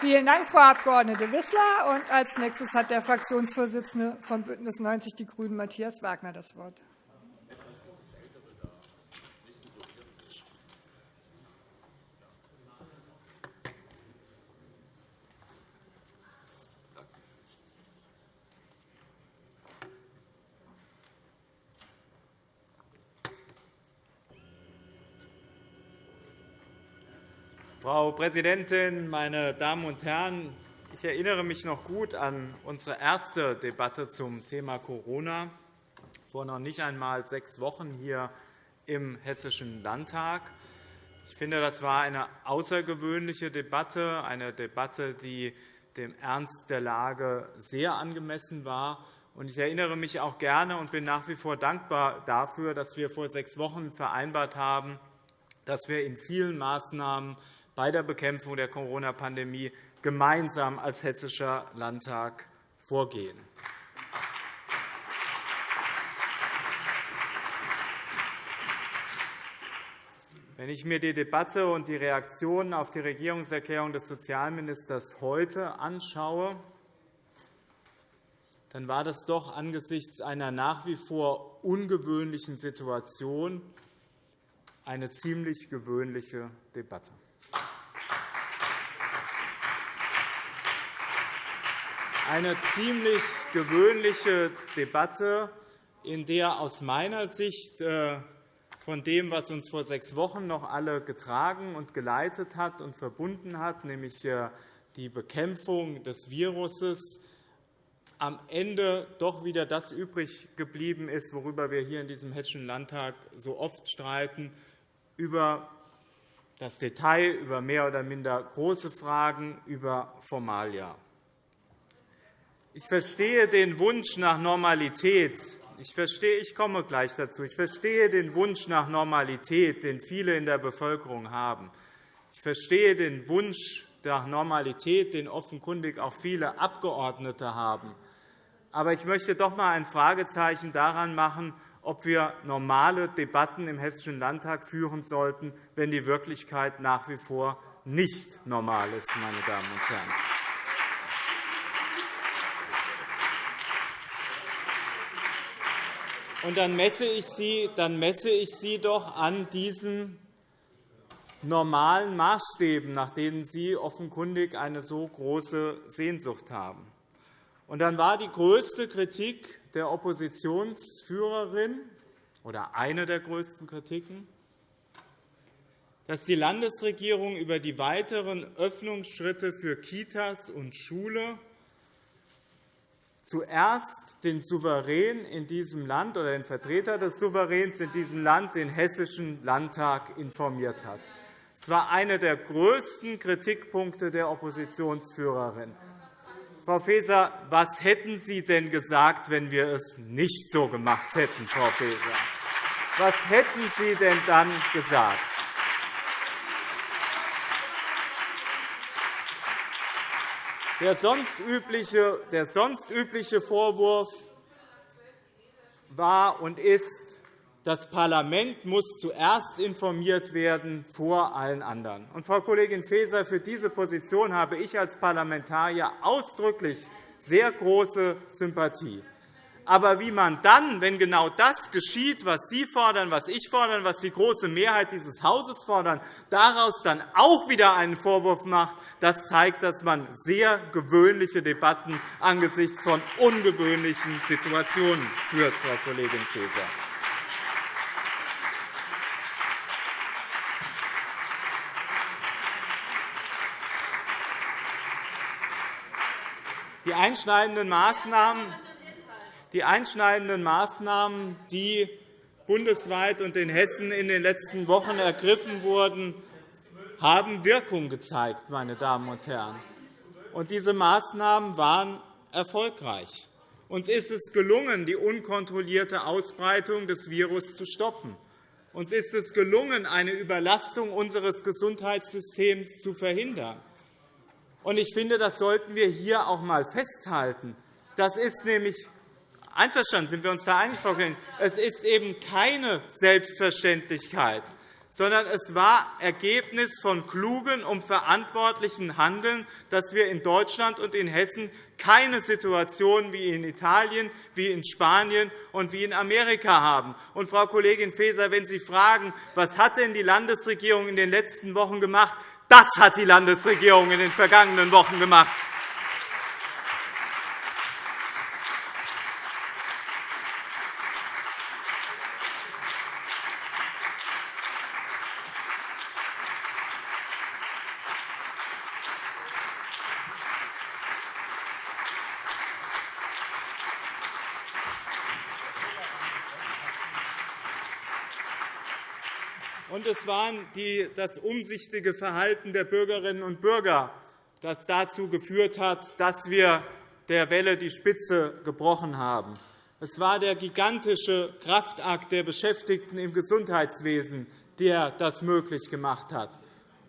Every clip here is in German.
Vielen Dank, Frau Abg. Wissler. Und als nächstes hat der Fraktionsvorsitzende von BÜNDNIS 90 die GRÜNEN, Matthias Wagner, das Wort. Frau Präsidentin, meine Damen und Herren! Ich erinnere mich noch gut an unsere erste Debatte zum Thema Corona vor noch nicht einmal sechs Wochen hier im Hessischen Landtag. Ich finde, das war eine außergewöhnliche Debatte, eine Debatte, die dem Ernst der Lage sehr angemessen war. Ich erinnere mich auch gerne und bin nach wie vor dankbar dafür, dass wir vor sechs Wochen vereinbart haben, dass wir in vielen Maßnahmen bei der Bekämpfung der Corona-Pandemie gemeinsam als Hessischer Landtag vorgehen. Wenn ich mir die Debatte und die Reaktionen auf die Regierungserklärung des Sozialministers heute anschaue, dann war das doch angesichts einer nach wie vor ungewöhnlichen Situation eine ziemlich gewöhnliche Debatte. Eine ziemlich gewöhnliche Debatte, in der aus meiner Sicht äh, von dem, was uns vor sechs Wochen noch alle getragen und geleitet hat und verbunden hat, nämlich äh, die Bekämpfung des Virus, am Ende doch wieder das übrig geblieben ist, worüber wir hier in diesem Hessischen Landtag so oft streiten, über das Detail, über mehr oder minder große Fragen, über Formalia. Ich verstehe den Wunsch nach Normalität. Ich, verstehe, ich komme gleich dazu. Ich verstehe den Wunsch nach Normalität, den viele in der Bevölkerung haben. Ich verstehe den Wunsch nach Normalität, den offenkundig auch viele Abgeordnete haben. Aber ich möchte doch einmal ein Fragezeichen daran machen, ob wir normale Debatten im Hessischen Landtag führen sollten, wenn die Wirklichkeit nach wie vor nicht normal ist. Meine Damen und Herren. Und dann messe ich Sie, dann messe ich Sie doch an diesen normalen Maßstäben, nach denen Sie offenkundig eine so große Sehnsucht haben. Und dann war die größte Kritik der Oppositionsführerin oder eine der größten Kritiken, dass die Landesregierung über die weiteren Öffnungsschritte für Kitas und Schule zuerst den Souverän in diesem Land oder den Vertreter des Souveräns in diesem Land, den Hessischen Landtag, informiert hat. Es war einer der größten Kritikpunkte der Oppositionsführerin. Frau Faeser, was hätten Sie denn gesagt, wenn wir es nicht so gemacht hätten, Frau Faeser? Was hätten Sie denn dann gesagt? Der sonst übliche, der sonst übliche Vorwurf war und ist, das Parlament muss zuerst informiert werden vor allen anderen. Und, Frau Kollegin Faeser, für diese Position habe ich als Parlamentarier ausdrücklich sehr große Sympathie. Aber wie man dann, wenn genau das geschieht, was Sie fordern, was ich fordere, was die große Mehrheit dieses Hauses fordert, daraus dann auch wieder einen Vorwurf macht, das zeigt, dass man sehr gewöhnliche Debatten angesichts von ungewöhnlichen Situationen führt, Frau Kollegin Faeser. Die einschneidenden Maßnahmen die einschneidenden Maßnahmen, die bundesweit und in Hessen in den letzten Wochen ergriffen wurden, haben Wirkung gezeigt. Meine Damen und Herren. Diese Maßnahmen waren erfolgreich. Uns ist es gelungen, die unkontrollierte Ausbreitung des Virus zu stoppen. Uns ist es gelungen, eine Überlastung unseres Gesundheitssystems zu verhindern. Ich finde, das sollten wir hier auch einmal festhalten. Das ist nämlich Einverstanden sind wir uns da einig, Frau Kollegin. Es ist eben keine Selbstverständlichkeit, sondern es war Ergebnis von klugem und verantwortlichem Handeln, dass wir in Deutschland und in Hessen keine Situation wie in Italien, wie in Spanien und wie in Amerika haben. Und, Frau Kollegin Faeser, wenn Sie fragen, was hat denn die Landesregierung in den letzten Wochen gemacht, das hat die Landesregierung in den vergangenen Wochen gemacht. Und es war das umsichtige Verhalten der Bürgerinnen und Bürger, das dazu geführt hat, dass wir der Welle die Spitze gebrochen haben. Es war der gigantische Kraftakt der Beschäftigten im Gesundheitswesen, der das möglich gemacht hat.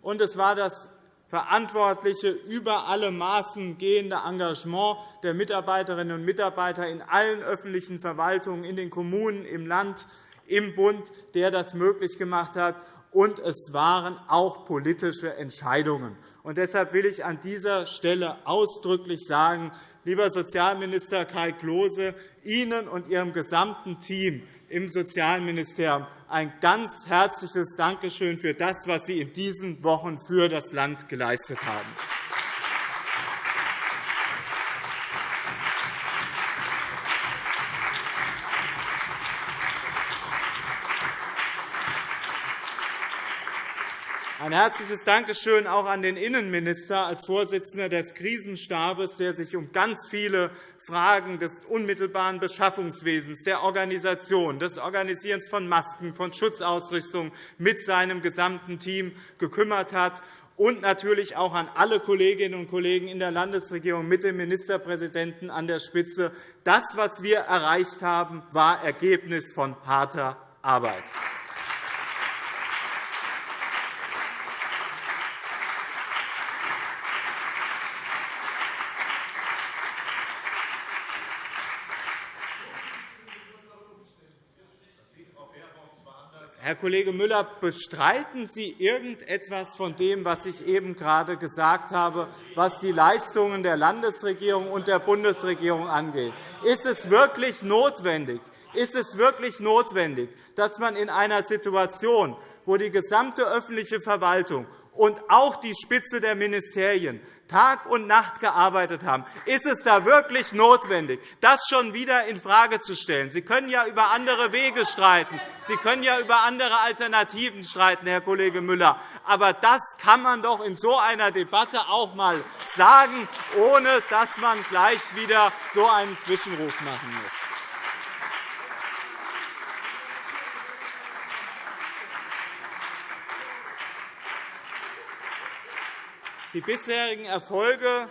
Und es war das verantwortliche, über alle Maßen gehende Engagement der Mitarbeiterinnen und Mitarbeiter in allen öffentlichen Verwaltungen, in den Kommunen, im Land, im Bund, der das möglich gemacht hat. Und es waren auch politische Entscheidungen. Und deshalb will ich an dieser Stelle ausdrücklich sagen, lieber Sozialminister Kai Klose, Ihnen und Ihrem gesamten Team im Sozialministerium ein ganz herzliches Dankeschön für das, was Sie in diesen Wochen für das Land geleistet haben. Ein herzliches Dankeschön auch an den Innenminister als Vorsitzender des Krisenstabes, der sich um ganz viele Fragen des unmittelbaren Beschaffungswesens, der Organisation, des Organisierens von Masken, von Schutzausrüstung mit seinem gesamten Team gekümmert hat und natürlich auch an alle Kolleginnen und Kollegen in der Landesregierung mit dem Ministerpräsidenten an der Spitze. Das, was wir erreicht haben, war Ergebnis von harter Arbeit. Herr Kollege Müller, bestreiten Sie irgendetwas von dem, was ich eben gerade gesagt habe, was die Leistungen der Landesregierung und der Bundesregierung angeht? Ist es wirklich notwendig, ist es wirklich notwendig dass man in einer Situation, wo die gesamte öffentliche Verwaltung und auch die Spitze der Ministerien Tag und Nacht gearbeitet haben, ist es da wirklich notwendig, das schon wieder infrage zu stellen? Sie können ja über andere Wege streiten. Sie können ja über andere Alternativen streiten, Herr Kollege Müller. Aber das kann man doch in so einer Debatte auch einmal sagen, ohne dass man gleich wieder so einen Zwischenruf machen muss. Die bisherigen Erfolge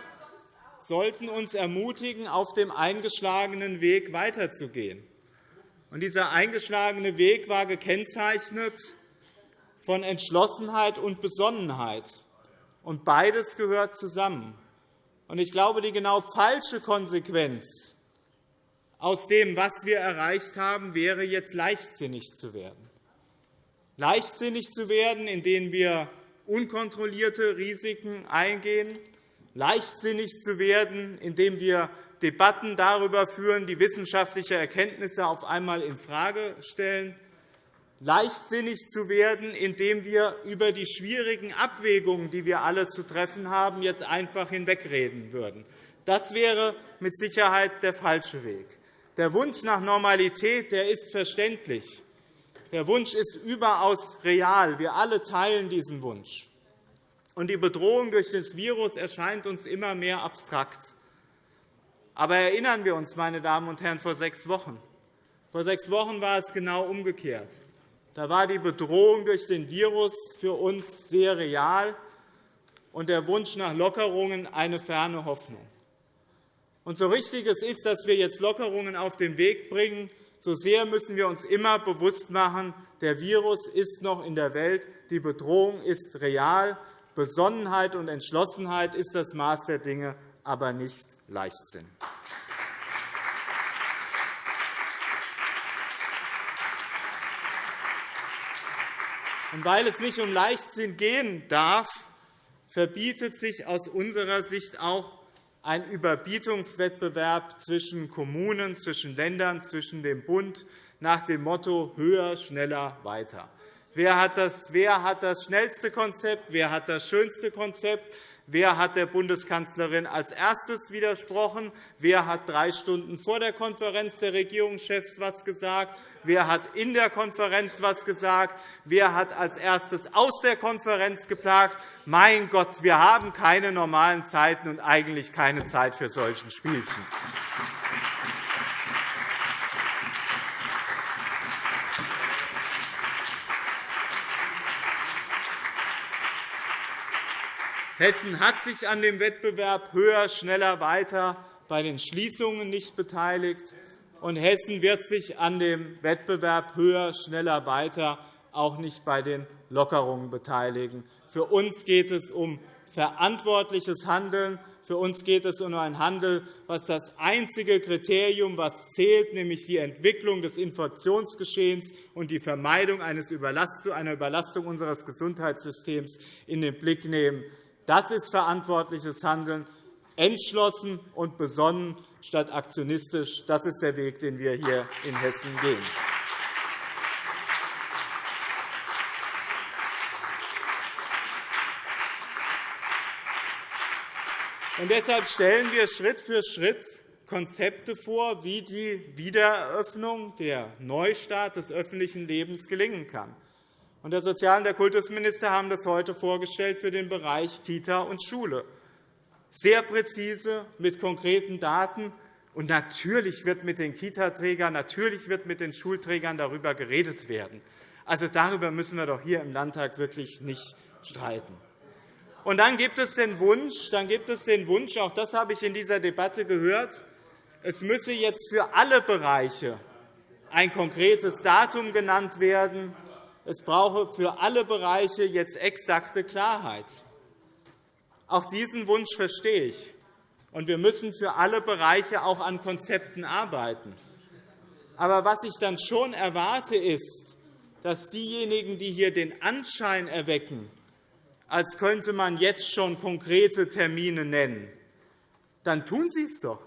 sollten uns ermutigen, auf dem eingeschlagenen Weg weiterzugehen. dieser eingeschlagene Weg war gekennzeichnet von Entschlossenheit und Besonnenheit. Und beides gehört zusammen. Ich glaube, die genau falsche Konsequenz aus dem, was wir erreicht haben, wäre, jetzt leichtsinnig zu werden. Leichtsinnig zu werden, indem wir unkontrollierte Risiken eingehen, leichtsinnig zu werden, indem wir Debatten darüber führen, die wissenschaftliche Erkenntnisse auf einmal infrage stellen, leichtsinnig zu werden, indem wir über die schwierigen Abwägungen, die wir alle zu treffen haben, jetzt einfach hinwegreden würden. Das wäre mit Sicherheit der falsche Weg. Der Wunsch nach Normalität der ist verständlich. Der Wunsch ist überaus real. Wir alle teilen diesen Wunsch. die Bedrohung durch das Virus erscheint uns immer mehr abstrakt. Aber erinnern wir uns, meine Damen und Herren, vor sechs Wochen. Vor sechs Wochen war es genau umgekehrt. Da war die Bedrohung durch den Virus für uns sehr real und der Wunsch nach Lockerungen eine ferne Hoffnung. Und so richtig es ist, dass wir jetzt Lockerungen auf den Weg bringen, so sehr müssen wir uns immer bewusst machen, der Virus ist noch in der Welt, die Bedrohung ist real. Besonnenheit und Entschlossenheit ist das Maß der Dinge, aber nicht Leichtsinn. Und weil es nicht um Leichtsinn gehen darf, verbietet sich aus unserer Sicht auch ein Überbietungswettbewerb zwischen Kommunen, zwischen Ländern, zwischen dem Bund nach dem Motto höher, schneller, weiter. Wer hat das, wer hat das schnellste Konzept? Wer hat das schönste Konzept? Wer hat der Bundeskanzlerin als erstes widersprochen? Wer hat drei Stunden vor der Konferenz der Regierungschefs etwas gesagt? Wer hat in der Konferenz etwas gesagt? Wer hat als erstes aus der Konferenz geplagt? Mein Gott, wir haben keine normalen Zeiten und eigentlich keine Zeit für solche Spielchen. Hessen hat sich an dem Wettbewerb höher, schneller, weiter bei den Schließungen nicht beteiligt, und Hessen wird sich an dem Wettbewerb höher, schneller, weiter auch nicht bei den Lockerungen beteiligen. Für uns geht es um verantwortliches Handeln. Für uns geht es um ein Handeln, was das einzige Kriterium, das zählt, nämlich die Entwicklung des Infektionsgeschehens und die Vermeidung einer Überlastung unseres Gesundheitssystems in den Blick nehmen. Das ist verantwortliches Handeln, entschlossen und besonnen statt aktionistisch. Das ist der Weg, den wir hier in Hessen gehen. Und deshalb stellen wir Schritt für Schritt Konzepte vor, wie die Wiedereröffnung, der Neustart des öffentlichen Lebens gelingen kann. Der Sozial- und der Kultusminister haben das heute vorgestellt für den Bereich Kita und Schule. Sehr präzise, mit konkreten Daten. Und natürlich wird mit den Kitaträgern, natürlich wird mit den Schulträgern darüber geredet werden. Also darüber müssen wir doch hier im Landtag wirklich nicht streiten. Und dann gibt es den Wunsch, dann gibt es den Wunsch, auch das habe ich in dieser Debatte gehört, es müsse jetzt für alle Bereiche ein konkretes Datum genannt werden, es brauche für alle Bereiche jetzt exakte Klarheit. Auch diesen Wunsch verstehe ich. Und wir müssen für alle Bereiche auch an Konzepten arbeiten. Aber was ich dann schon erwarte, ist, dass diejenigen, die hier den Anschein erwecken, als könnte man jetzt schon konkrete Termine nennen, dann tun Sie es doch.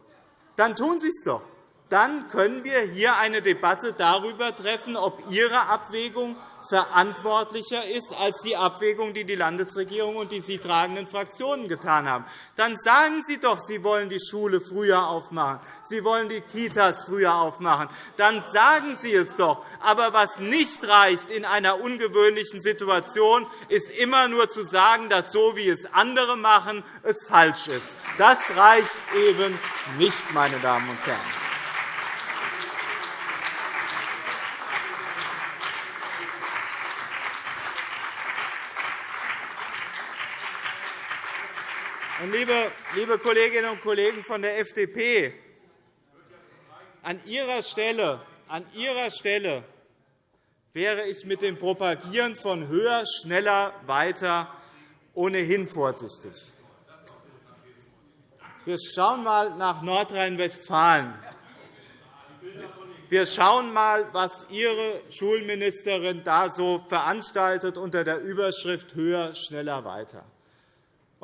Dann tun Sie es doch. Dann können wir hier eine Debatte darüber treffen, ob Ihre Abwägung verantwortlicher ist als die Abwägung, die die Landesregierung und die sie tragenden Fraktionen getan haben. Dann sagen Sie doch, Sie wollen die Schule früher aufmachen, Sie wollen die Kitas früher aufmachen. Dann sagen Sie es doch. Aber was nicht reicht in einer ungewöhnlichen Situation, ist immer nur zu sagen, dass so, wie es andere machen, es falsch ist. Das reicht eben nicht, meine Damen und Herren. Liebe, Kolleginnen und Kollegen von der FDP, an Ihrer Stelle, an Ihrer Stelle wäre ich mit dem Propagieren von höher, schneller, weiter ohnehin vorsichtig. Wir schauen einmal nach Nordrhein-Westfalen. Wir schauen einmal, was Ihre Schulministerin da so veranstaltet unter der Überschrift Höher, schneller, weiter.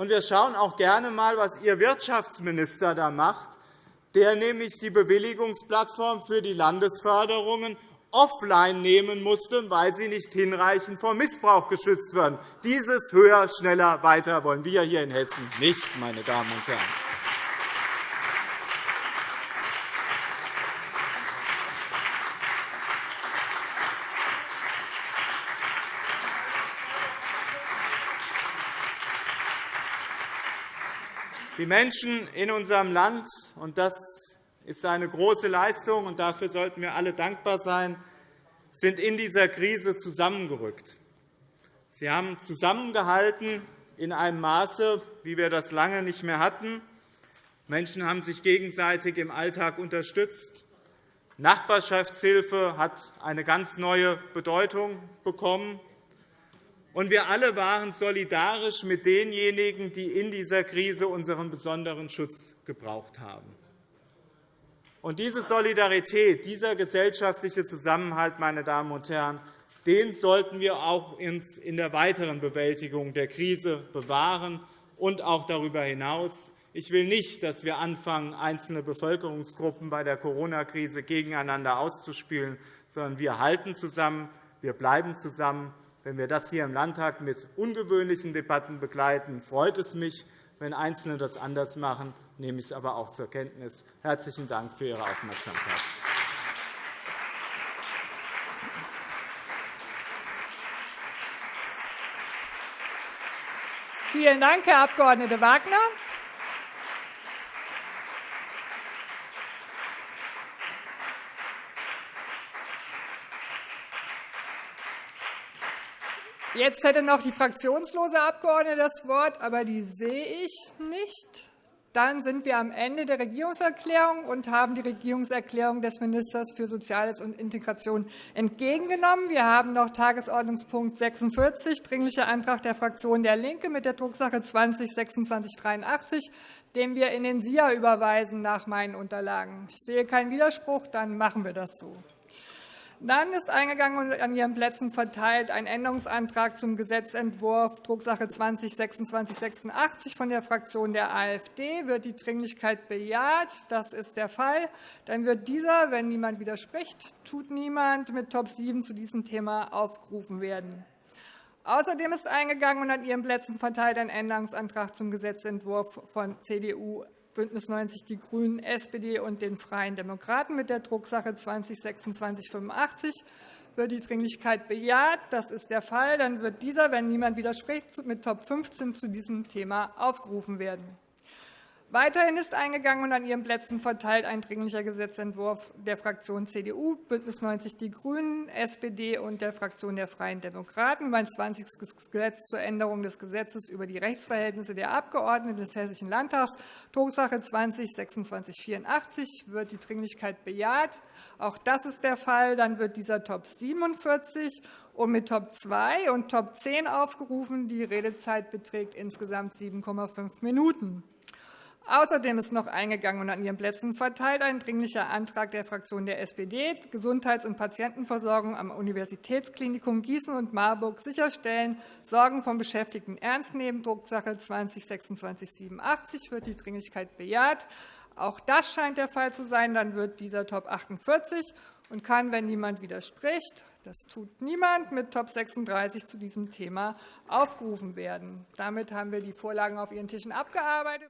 Wir schauen auch gerne einmal, was Ihr Wirtschaftsminister da macht, der nämlich die Bewilligungsplattform für die Landesförderungen offline nehmen musste, weil sie nicht hinreichend vor Missbrauch geschützt werden. Dieses höher, schneller, weiter wollen wir hier in Hessen nicht, meine Damen und Herren. Die Menschen in unserem Land, und das ist eine große Leistung, und dafür sollten wir alle dankbar sein, sind in dieser Krise zusammengerückt. Sie haben zusammengehalten in einem Maße, wie wir das lange nicht mehr hatten. Menschen haben sich gegenseitig im Alltag unterstützt. Nachbarschaftshilfe hat eine ganz neue Bedeutung bekommen. Und wir alle waren solidarisch mit denjenigen, die in dieser Krise unseren besonderen Schutz gebraucht haben. Und diese Solidarität, dieser gesellschaftliche Zusammenhalt, meine Damen und Herren, Den sollten wir auch in der weiteren Bewältigung der Krise bewahren und auch darüber hinaus. Ich will nicht, dass wir anfangen, einzelne Bevölkerungsgruppen bei der Corona-Krise gegeneinander auszuspielen, sondern wir halten zusammen, wir bleiben zusammen. Wenn wir das hier im Landtag mit ungewöhnlichen Debatten begleiten, freut es mich. Wenn Einzelne das anders machen, nehme ich es aber auch zur Kenntnis. Herzlichen Dank für Ihre Aufmerksamkeit. Vielen Dank, Herr Abg. Wagner. Jetzt hätte noch die fraktionslose Abgeordnete das Wort, aber die sehe ich nicht. Dann sind wir am Ende der Regierungserklärung und haben die Regierungserklärung des Ministers für Soziales und Integration entgegengenommen. Wir haben noch Tagesordnungspunkt 46, Dringlicher Antrag der Fraktion DIE LINKE mit der Drucksache 20 2683, den wir in den SIA überweisen nach meinen Unterlagen. Ich sehe keinen Widerspruch. Dann machen wir das so. Dann ist eingegangen und an Ihren Plätzen verteilt ein Änderungsantrag zum Gesetzentwurf Drucksache 20-2686 von der Fraktion der AfD. Wird die Dringlichkeit bejaht? Das ist der Fall. Dann wird dieser, wenn niemand widerspricht, tut niemand, mit Top 7 zu diesem Thema aufgerufen werden. Außerdem ist eingegangen und an Ihren Plätzen verteilt ein Änderungsantrag zum Gesetzentwurf von CDU, BÜNDNIS 90 die GRÜNEN, SPD und den Freien Demokraten mit der Drucksache 20-2685 wird die Dringlichkeit bejaht. Das ist der Fall. Dann wird dieser, wenn niemand widerspricht, mit Top 15 zu diesem Thema aufgerufen werden. Weiterhin ist eingegangen und an Ihren Plätzen verteilt ein Dringlicher Gesetzentwurf der Fraktionen CDU, BÜNDNIS 90 die GRÜNEN, SPD und der Fraktion der Freien Demokraten über ein 20. Gesetz zur Änderung des Gesetzes über die Rechtsverhältnisse der Abgeordneten des Hessischen Landtags, Drucksache 20-2684. Wird die Dringlichkeit bejaht? Auch das ist der Fall. Dann wird dieser Top 47 und mit Top 2 und Top 10 aufgerufen. Die Redezeit beträgt insgesamt 7,5 Minuten. Außerdem ist noch eingegangen und an Ihren Plätzen verteilt ein Dringlicher Antrag der Fraktion der SPD, Gesundheits- und Patientenversorgung am Universitätsklinikum Gießen und Marburg sicherstellen, Sorgen von Beschäftigten ernst nehmen, Drucksache 20-2687 wird die Dringlichkeit bejaht. Auch das scheint der Fall zu sein. Dann wird dieser Top 48 und kann, wenn niemand widerspricht, das tut niemand, mit Top 36 zu diesem Thema aufgerufen werden. Damit haben wir die Vorlagen auf Ihren Tischen abgearbeitet.